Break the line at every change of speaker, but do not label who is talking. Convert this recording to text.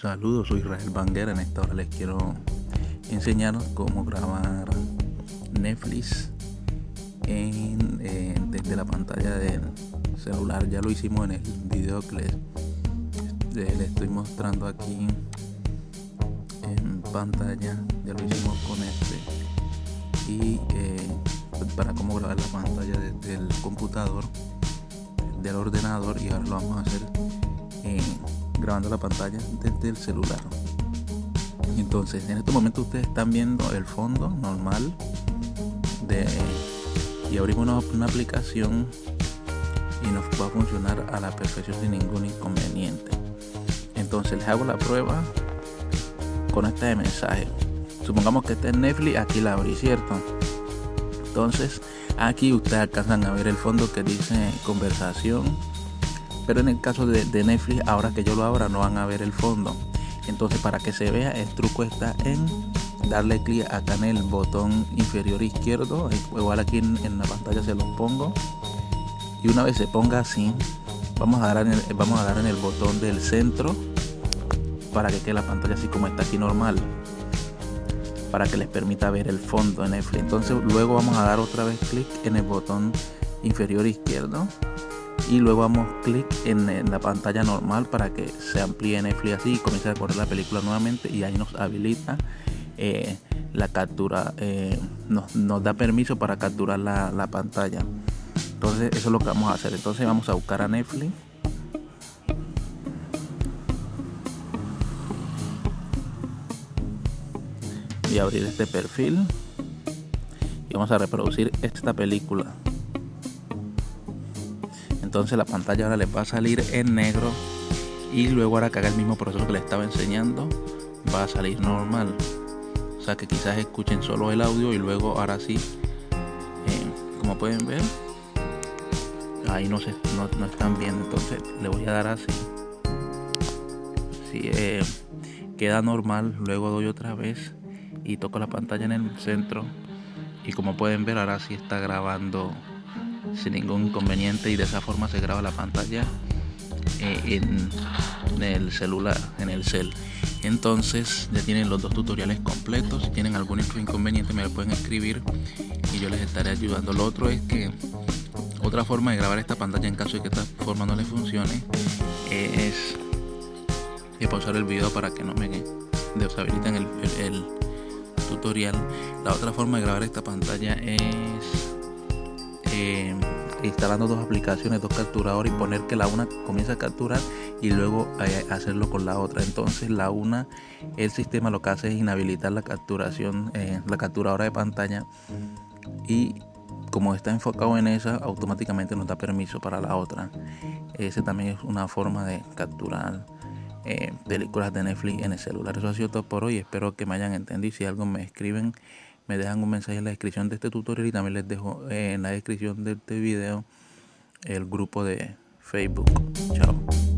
Saludos, soy Israel Banguera. En esta hora les quiero enseñar cómo grabar Netflix en, eh, desde la pantalla del celular. Ya lo hicimos en el video que les, les estoy mostrando aquí en pantalla. Ya lo hicimos con este. Y eh, para cómo grabar la pantalla desde el computador, del ordenador. Y ahora lo vamos a hacer en grabando la pantalla desde el celular. Entonces en este momento ustedes están viendo el fondo normal de y abrimos una, aplicación y nos va a funcionar a la perfección sin ningún inconveniente. Entonces les hago la prueba con este mensaje. Supongamos que este es Netflix aquí la abrí cierto entonces aquí ustedes alcanzan a ver el fondo que dice conversación pero en el caso de, Netflix, ahora que yo lo abra, no van a ver el fondo. Entonces, para que se vea, el truco está en darle clic acá en el botón inferior izquierdo. Igual aquí en, la pantalla se lo pongo. Y una vez se ponga así, vamos a dar en el, vamos a dar en el botón del centro para que quede la pantalla así como está aquí normal para que les permita ver el fondo en Netflix entonces luego vamos a dar otra vez clic en el botón inferior izquierdo y luego damos clic en, la pantalla normal para que se amplíe Netflix así y comience a correr la película nuevamente y ahí nos habilita eh, la captura eh, nos, da permiso para capturar la, pantalla. Entonces eso es lo que vamos a hacer. Entonces vamos a buscar a Netflix. Y abrir este perfil. Y vamos a reproducir esta película entonces la pantalla ahora les va a salir en negro y luego ahora que haga el mismo proceso que les estaba enseñando va a salir normal. O sea que quizás escuchen solo el audio y luego ahora sí eh, como pueden ver ahí no se no, están viendo. Entonces le voy a dar así. Si eh, queda normal luego doy otra vez y toco la pantalla en el centro. Y como pueden ver ahora sí está grabando sin ningún inconveniente y de esa forma se graba la pantalla eh, en, el celular, en el cel. Entonces ya tienen los dos tutoriales completos. Si tienen algún inconveniente me lo pueden escribir y yo les estaré ayudando. Lo otro es que otra forma de grabar esta pantalla en caso de que esta forma no les funcione es, pausar el video para que no me deshabiliten el tutorial. La otra forma de grabar esta pantalla es eh, instalando dos aplicaciones, dos capturadores y poner que la una comience a capturar y luego eh, hacerlo con la otra. Entonces la una, el sistema lo que hace es inhabilitar la capturación, eh, la capturadora de pantalla y como está enfocado en esa, automáticamente nos da permiso para la otra. Ese también es una forma de capturar películas de Netflix en el celular. Eso ha sido todo por hoy. Espero que me hayan entendido. Si algo me escriben me dejan un mensaje en la descripción de este tutorial y también les dejo en la descripción de este video el grupo de Facebook. Chao.